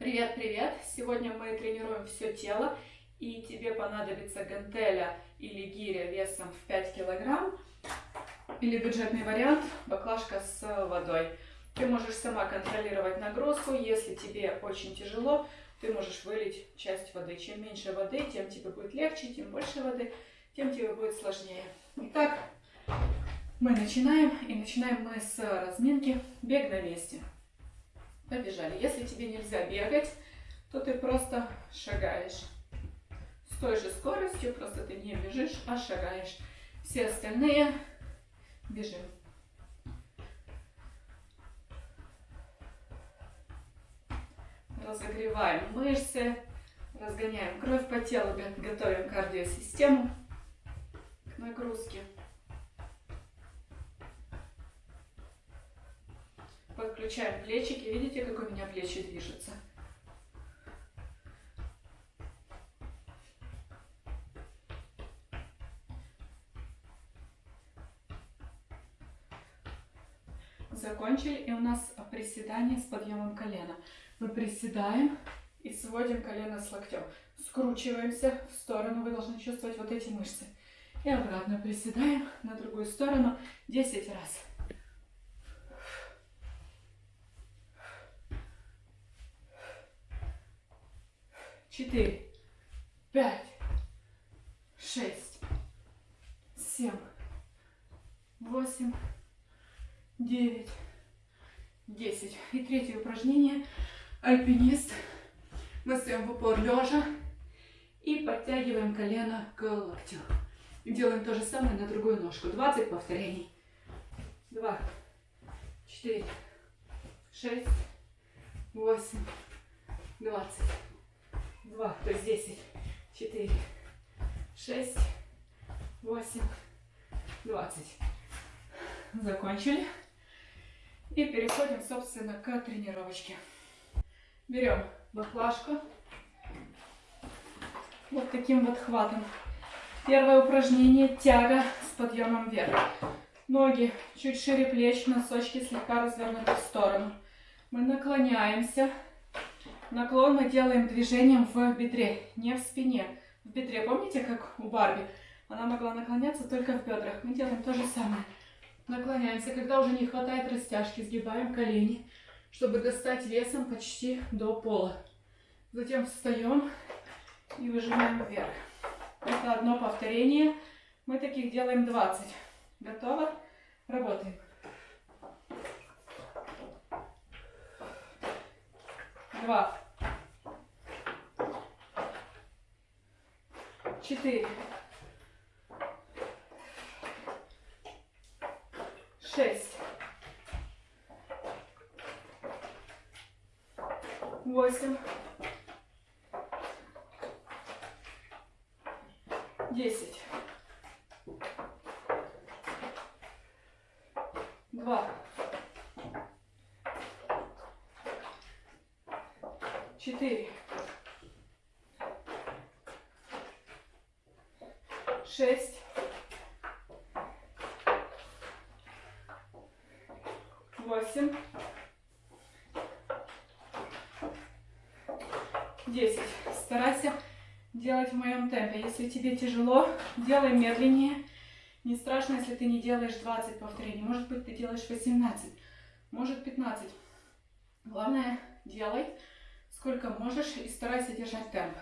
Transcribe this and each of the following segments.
Привет, привет! Сегодня мы тренируем все тело, и тебе понадобится гантеля или гиря весом в 5 килограмм, или бюджетный вариант баклажка с водой. Ты можешь сама контролировать нагрузку, если тебе очень тяжело, ты можешь вылить часть воды. Чем меньше воды, тем тебе будет легче, тем больше воды, тем тебе будет сложнее. Итак, мы начинаем, и начинаем мы с разминки бег на месте. Побежали. Если тебе нельзя бегать, то ты просто шагаешь. С той же скоростью, просто ты не бежишь, а шагаешь. Все остальные бежим. Разогреваем мышцы, разгоняем кровь по телу, готовим кардиосистему к нагрузке. Подключаем плечики. Видите, как у меня плечи движутся? Закончили. И у нас приседание с подъемом колена. Мы приседаем и сводим колено с локтем. Скручиваемся в сторону. Вы должны чувствовать вот эти мышцы. И обратно приседаем на другую сторону 10 раз. Четыре, пять, шесть, семь, восемь, девять, десять. И третье упражнение. Альпинист. Мы стоим в упор лежа и подтягиваем колено к локтю. Делаем то же самое на другую ножку. 20 повторений. Два, четыре, шесть, восемь, двадцать два, то есть десять, четыре, шесть, восемь, двадцать. Закончили. И переходим, собственно, к тренировочке. Берем баклажку. Вот таким вот хватом. Первое упражнение – тяга с подъемом вверх. Ноги чуть шире плеч, носочки слегка развернуты в сторону. Мы наклоняемся Наклон мы делаем движением в бедре, не в спине. В бедре, помните, как у Барби? Она могла наклоняться только в бедрах. Мы делаем то же самое. Наклоняемся. Когда уже не хватает растяжки, сгибаем колени, чтобы достать весом почти до пола. Затем встаем и выжимаем вверх. Это одно повторение. Мы таких делаем 20. Готово? Работаем. Два. Четыре, шесть, восемь, десять, два, четыре, 10. Старайся делать в моем темпе. Если тебе тяжело, делай медленнее. Не страшно, если ты не делаешь 20 повторений. Может быть, ты делаешь 18, может 15. Главное, делай сколько можешь и старайся держать темп.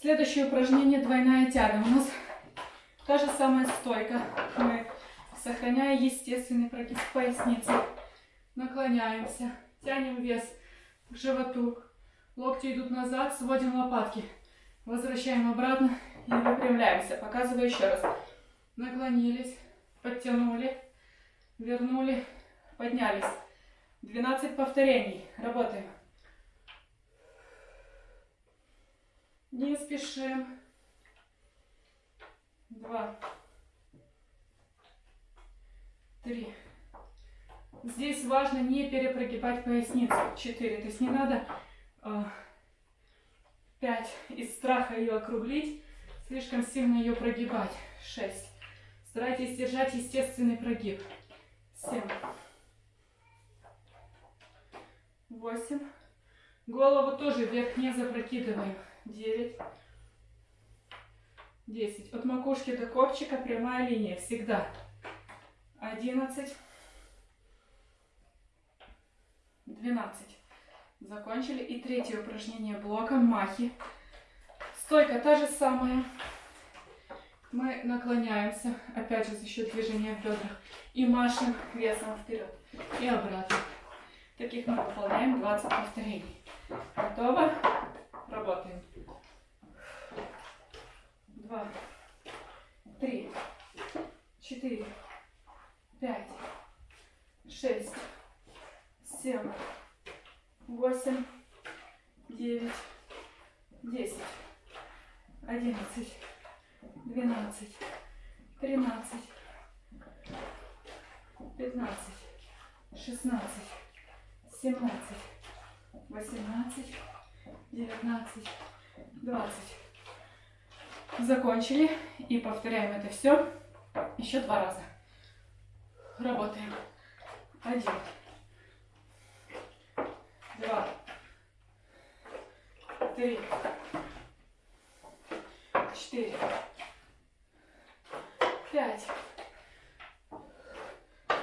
Следующее упражнение – двойная тяга. У нас та же самая стойка. Мы, сохраняя естественный прогиб поясницы, наклоняемся, тянем вес к животу, Локти идут назад, сводим лопатки. Возвращаем обратно и выпрямляемся. Показываю еще раз. Наклонились, подтянули, вернули, поднялись. 12 повторений. Работаем. Не спешим. Два. Три. Здесь важно не перепрогибать поясницу. Четыре. То есть не надо э, пять. Из страха ее округлить, слишком сильно ее прогибать. Шесть. Старайтесь держать естественный прогиб. Семь. Восемь. Голову тоже вверх не запрокидываем. 9. 10. От макушки до копчика прямая линия. Всегда. 11. 12. Закончили. И третье упражнение блока. Махи. Стойка та же самая. Мы наклоняемся, опять же за счет движения в бедрах, и машем весом вперед и обратно. Таких мы выполняем 20 повторений. Готово? Работаем. Два, три, четыре, пять, шесть, семь, восемь, девять, десять, одиннадцать, двенадцать, тринадцать, пятнадцать, шестнадцать, семнадцать, восемнадцать, девятнадцать, двадцать. Закончили. И повторяем это все еще два раза. Работаем. Один. Два. Три. Четыре. Пять.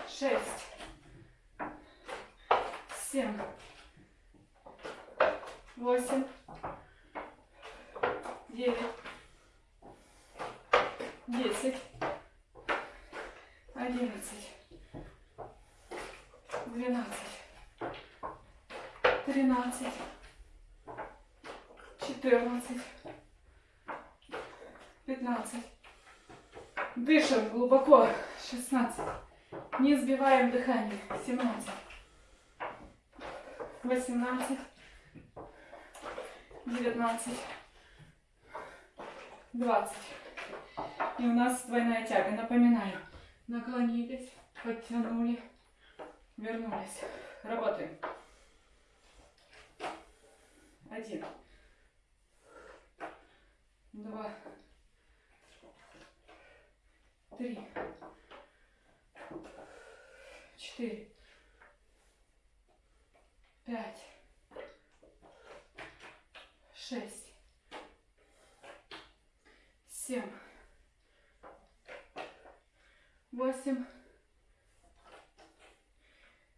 Шесть. Семь. Восемь. Девять. Десять. Одиннадцать. Двенадцать. Тринадцать. Четырнадцать. Пятнадцать. Дышим глубоко. Шестнадцать. Не сбиваем дыхание. Семнадцать. Восемнадцать. Девятнадцать. Двадцать. И у нас двойная тяга. Напоминаю. Наклонились, подтянули, вернулись. Работаем. Один. Два. Три. Четыре. Пять. Шесть. Семь восемь,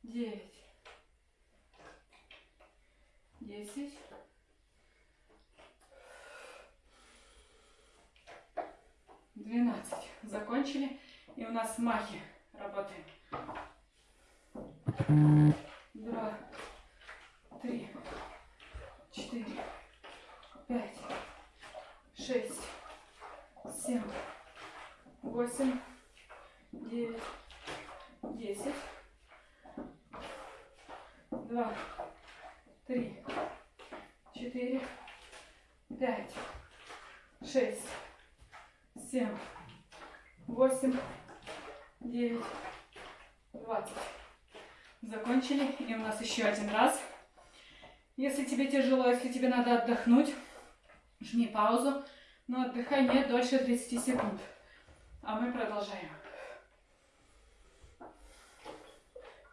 девять, десять, двенадцать. Закончили. И у нас махи. Работаем. Два, три, четыре, пять, шесть, семь, восемь, девять, десять, два, три, четыре, пять, шесть, семь, восемь, девять, двадцать. Закончили. И у нас еще один раз. Если тебе тяжело, если тебе надо отдохнуть, жми паузу, но отдыхай не дольше 30 секунд. А мы продолжаем.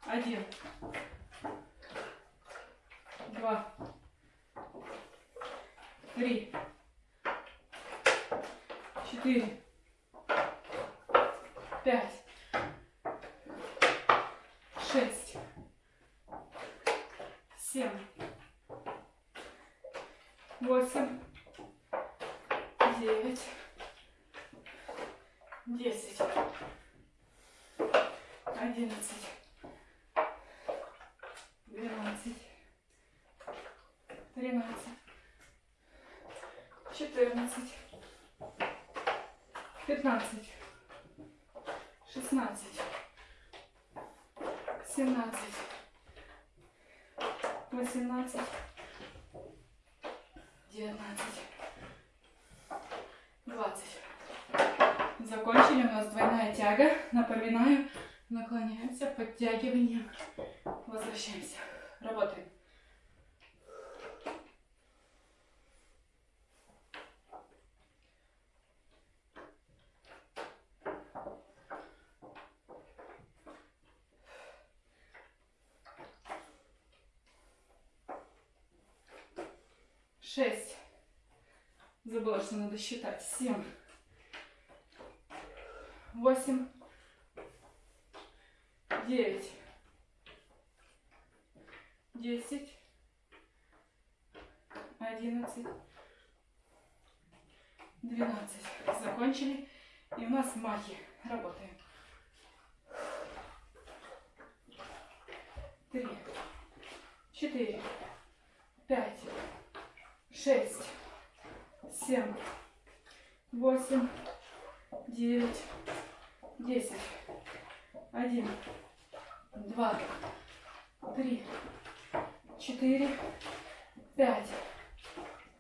Один. Два. Три. Четыре. Пять. Шесть. Семь. Восемь. Девять. Десять. Одиннадцать двенадцать, тринадцать, четырнадцать, пятнадцать, шестнадцать, семнадцать, восемнадцать, девятнадцать, двадцать. Закончили у нас двойная тяга. Напоминаю, наклоняемся, подтягиванием, возвращаемся. Работаем. шесть. Забыла, что надо считать. Семь. Восемь. Девять. Десять. Одиннадцать. Двенадцать. Закончили. И у нас махи. Работаем. Три. Четыре. Пять. Шесть. Семь. Восемь. Девять. Десять. Один. Два. Три. Четыре. Пять.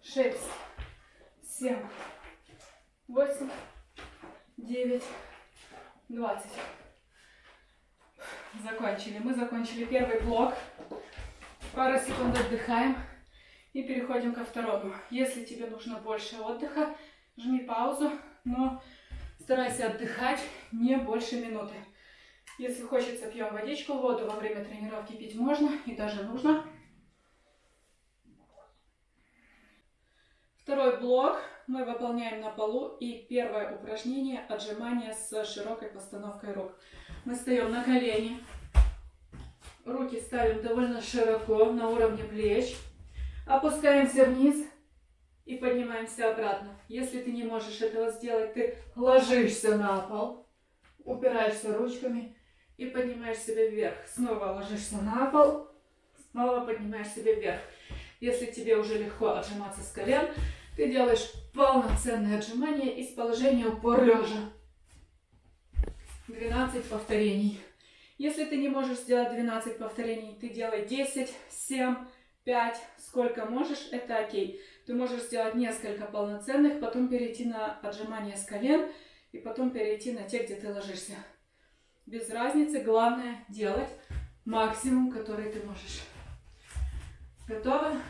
Шесть. Семь. Восемь. Девять. Двадцать. Закончили. Мы закончили первый блок. Пару секунд отдыхаем и переходим ко второму. Если тебе нужно больше отдыха, жми паузу, но старайся отдыхать не больше минуты. Если хочется, пьем водичку, воду во время тренировки пить можно и даже нужно. Второй блок мы выполняем на полу. И первое упражнение – отжимание с широкой постановкой рук. Мы встаем на колени. Руки ставим довольно широко, на уровне плеч. Опускаемся вниз и поднимаемся обратно. Если ты не можешь этого сделать, ты ложишься на пол, упираешься ручками и поднимаешь себя вверх. Снова ложишься на пол, снова поднимаешь себя вверх. Если тебе уже легко отжиматься с колен, ты делаешь полноценное отжимание из положения упор лежа. 12 повторений. Если ты не можешь сделать 12 повторений, ты делай 10, 7, 5, сколько можешь, это окей. Ты можешь сделать несколько полноценных, потом перейти на отжимание с колен и потом перейти на те, где ты ложишься. Без разницы, главное делать максимум, который ты можешь. Готовы?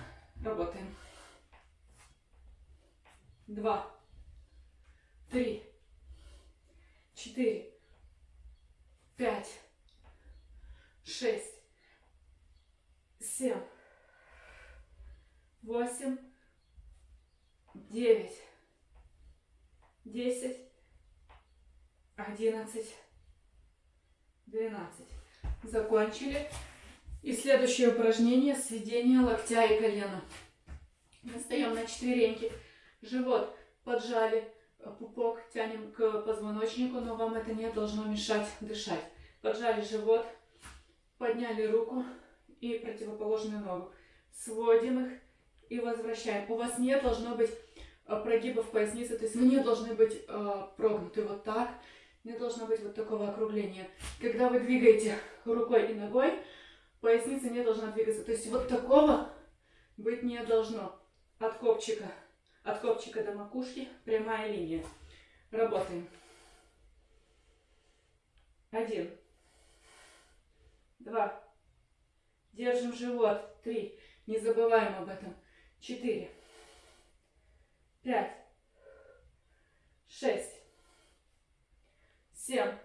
Работаем. Два, три, четыре, пять, шесть, семь, восемь, девять, десять, одиннадцать, двенадцать. Закончили. И следующее упражнение – сведение локтя и колена. Мы на четвереньки, живот поджали, пупок тянем к позвоночнику, но вам это не должно мешать дышать. Поджали живот, подняли руку и противоположную ногу. Сводим их и возвращаем. У вас не должно быть прогибов поясницы, то есть не должны быть э, прогнуты вот так, не должно быть вот такого округления. Когда вы двигаете рукой и ногой, поясница не должна двигаться. То есть вот такого быть не должно. От копчика, от копчика до макушки прямая линия. Работаем. Один. Два. Держим живот. Три. Не забываем об этом. Четыре. Пять. Шесть. Семь.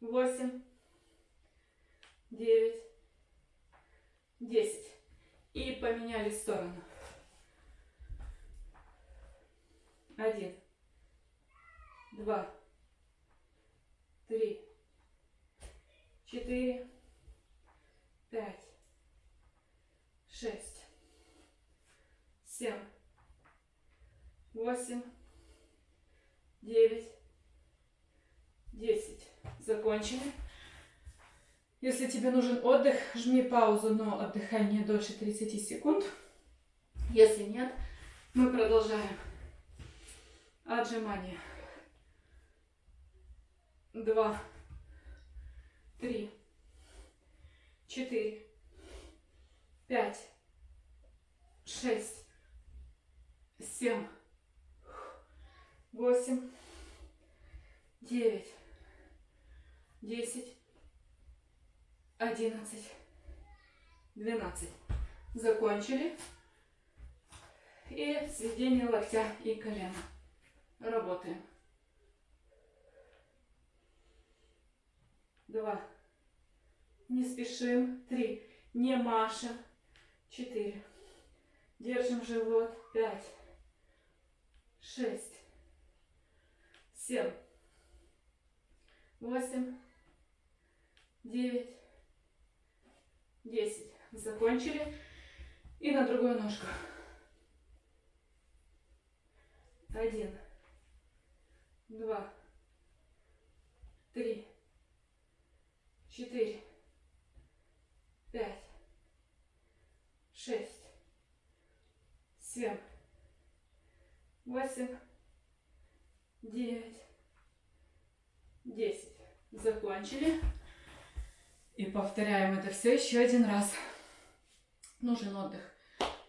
Восемь. Девять. Десять. И поменяли сторону. Один. Два. Три четыре, пять, шесть, семь, восемь, девять, десять. Закончили. Если тебе нужен отдых, жми паузу, но отдыхай не дольше 30 секунд. Если нет, мы продолжаем. Отжимание. Два три, четыре, пять, шесть, семь, восемь, девять, десять, одиннадцать, двенадцать. Закончили. И сведение локтя и колена. Работаем. два. Не спешим. Три. Не машем. Четыре. Держим живот. Пять, шесть, семь, восемь, девять, десять. Закончили. И на другую ножку. Один, два, три, четыре, пять, шесть, семь, восемь, девять, десять. Закончили. И повторяем это все еще один раз. Нужен отдых.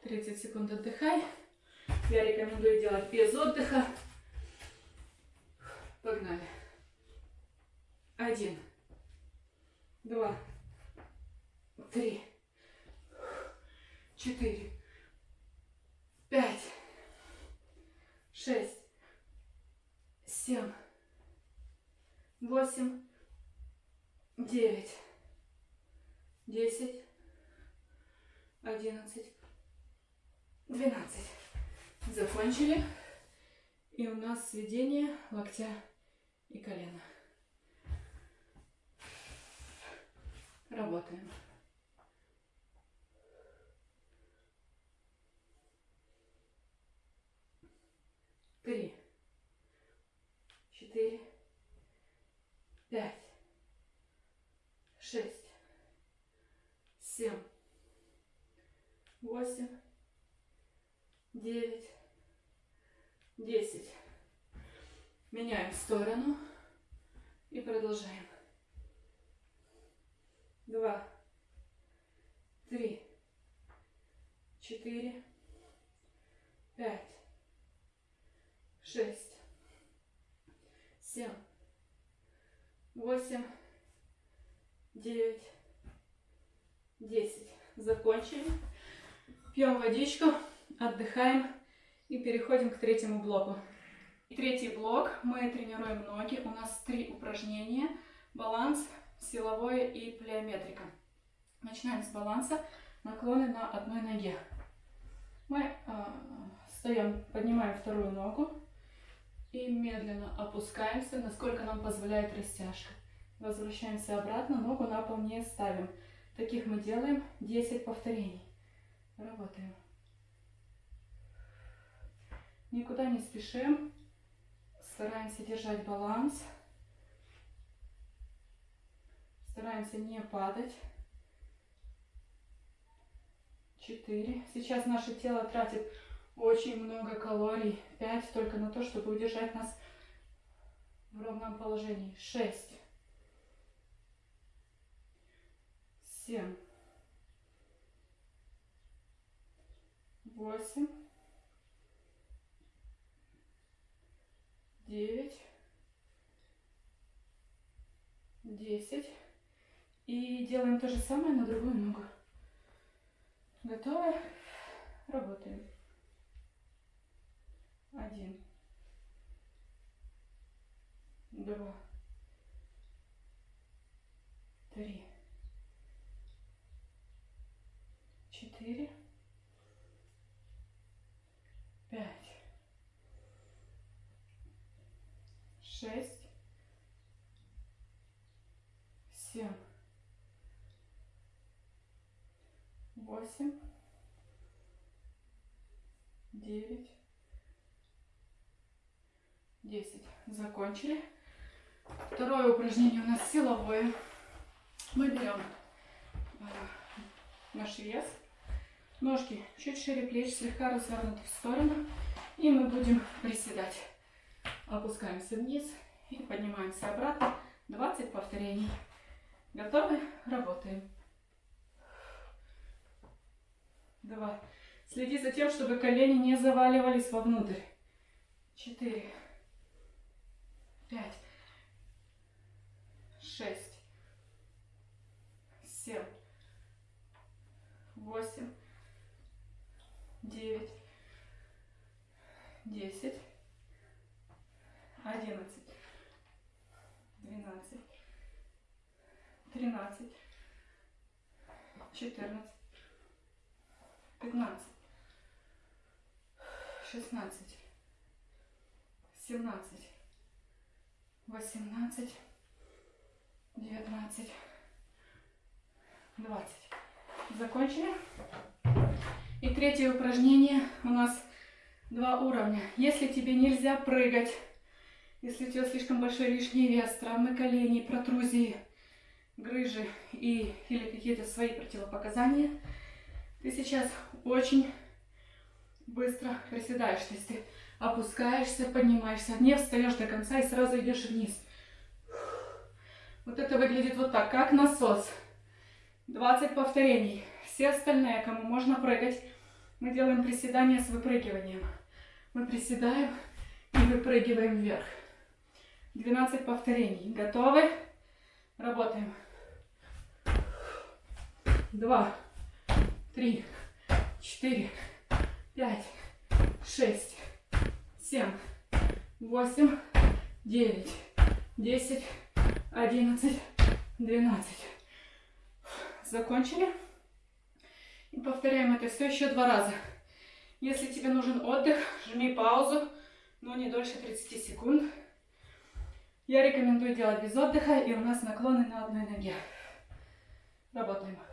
30 секунд отдыхай. Я рекомендую делать без отдыха. Погнали. Один, два, три, четыре, пять, шесть, семь, восемь, девять, десять, одиннадцать, двенадцать. Закончили. И у нас сведение локтя и колена. Работаем. Три, четыре, пять, шесть, семь, восемь, девять, десять. Меняем сторону и продолжаем. Два, три, четыре, пять, шесть, семь, восемь, девять, десять. Закончили. Пьем водичку, отдыхаем и переходим к третьему блоку. Третий блок. Мы тренируем ноги. У нас три упражнения. Баланс, силовое и плеометрика. Начинаем с баланса. Наклоны на одной ноге. Мы э, встаем, поднимаем вторую ногу и медленно опускаемся, насколько нам позволяет растяжка. Возвращаемся обратно, ногу на пол не ставим. Таких мы делаем 10 повторений. Работаем. Никуда не спешим. Стараемся держать баланс. Стараемся не падать. Четыре. Сейчас наше тело тратит очень много калорий. Пять только на то, чтобы удержать нас в ровном положении. Шесть. Семь. Восемь. Девять. Десять. И делаем то же самое на другую ногу. Готовы? Работаем. Один. Два. Три. Четыре. Пять. Шесть. Семь. Восемь. Девять. 10. Закончили. Второе упражнение у нас силовое. Мы берем э, наш вес. Ножки чуть шире плеч, слегка развернуты в сторону. И мы будем приседать. Опускаемся вниз и поднимаемся обратно. 20 повторений. Готовы? Работаем. Два. Следи за тем, чтобы колени не заваливались вовнутрь. Четыре пять, шесть, семь, восемь, девять, десять, одиннадцать, двенадцать, тринадцать, четырнадцать, пятнадцать, шестнадцать, семнадцать, восемнадцать, девятнадцать, двадцать. Закончили? И третье упражнение у нас два уровня. Если тебе нельзя прыгать, если у тебя слишком большой лишний вес, травмы коленей, протрузии, грыжи и, или какие-то свои противопоказания, ты сейчас очень быстро приседаешь. То есть ты опускаешься, поднимаешься, не встаешь до конца и сразу идешь вниз. Вот это выглядит вот так, как насос. 20 повторений. Все остальные, кому можно прыгать, мы делаем приседания с выпрыгиванием. Мы приседаем и выпрыгиваем вверх. 12 повторений. Готовы? Работаем. Два, три, четыре, пять, шесть, семь, восемь, девять, десять, одиннадцать, двенадцать. Закончили? И повторяем это все еще два раза. Если тебе нужен отдых, жми паузу, но не дольше 30 секунд. Я рекомендую делать без отдыха, и у нас наклоны на одной ноге. Работаем.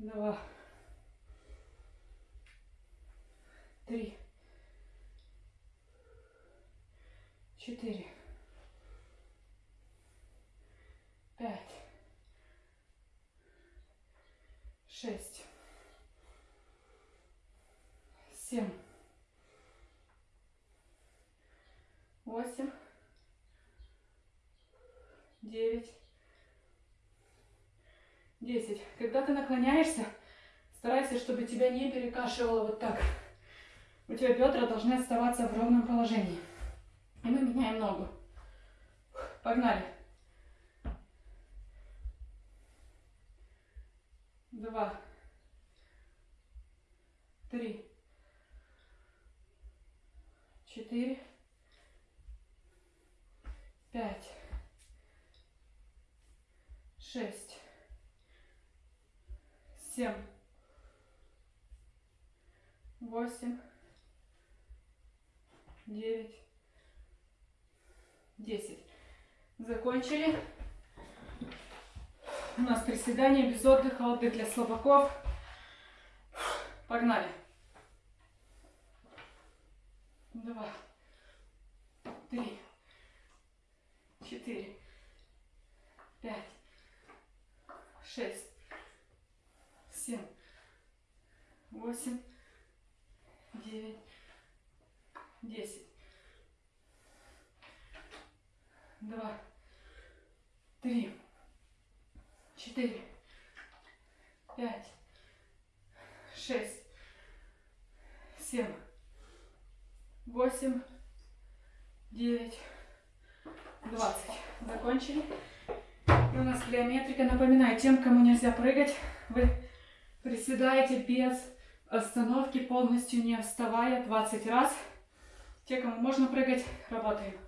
Два. Три. четыре, пять, шесть, семь, восемь, девять, десять. Когда ты наклоняешься, старайся, чтобы тебя не перекашивало вот так. У тебя бедра должны оставаться в ровном положении. И мы меняем ногу. Погнали. Два. Три. Четыре. Пять. Шесть. Семь. Восемь. Девять. 10. Закончили. У нас приседание без отдыха, отдых для слабаков. Погнали. Два, три, четыре, пять, шесть, семь, восемь, девять, десять. Два, три, четыре, пять, шесть, семь, восемь, девять, двадцать. Закончили. И у нас плеометрика. Напоминаю, тем, кому нельзя прыгать, вы приседаете без остановки, полностью не вставая 20 раз. Те, кому можно прыгать, работаем.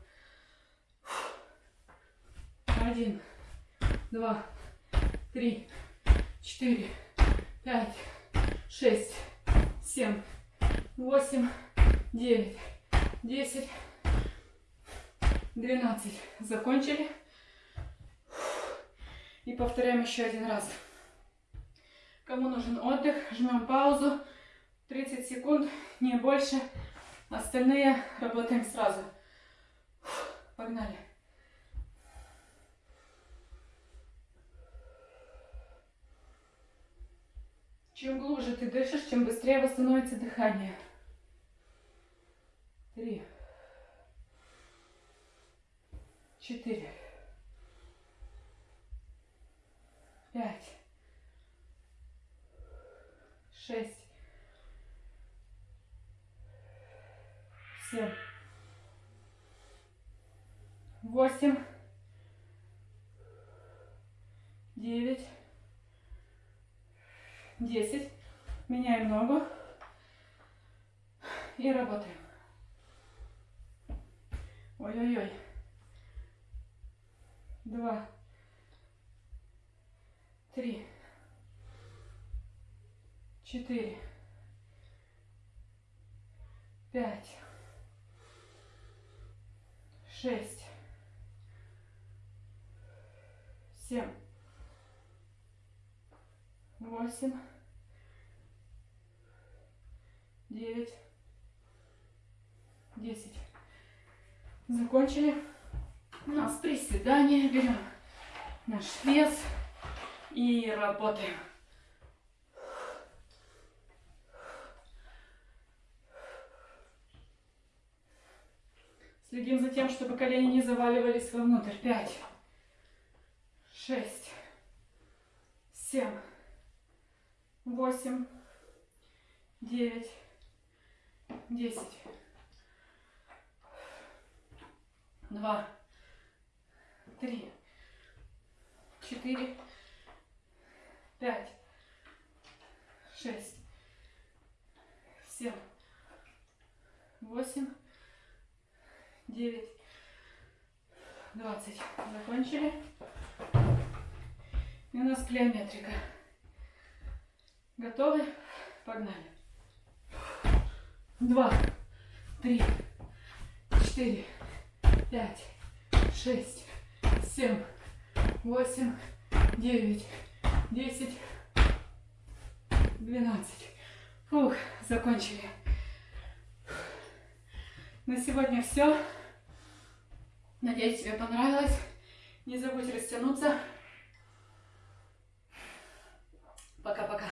Один, два, три, четыре, пять, шесть, семь, восемь, девять, десять, двенадцать. Закончили. И повторяем еще один раз. Кому нужен отдых, жмем паузу. 30 секунд, не больше. Остальные работаем сразу. Погнали. Чем глубже ты дышишь, чем быстрее восстановится дыхание. Три. Четыре. Пять. Шесть. Семь. Восемь. Девять. 10. Меняем ногу. И работаем. Ой-ой-ой. Два. три, четыре, пять, шесть, семь, восемь, девять, десять. Закончили. У нас приседания. Берем наш вес и работаем. Следим за тем, чтобы колени не заваливались вовнутрь. Пять, шесть, семь, восемь, девять, десять. Два, три, четыре, пять, шесть, семь, восемь, девять, двадцать. Закончили. И у нас плеометрика. Готовы? Погнали. Два, три, четыре, пять, шесть, семь, восемь, девять, десять, двенадцать. Фух, закончили. На сегодня все. Надеюсь, тебе понравилось. Не забудь растянуться. Пока-пока.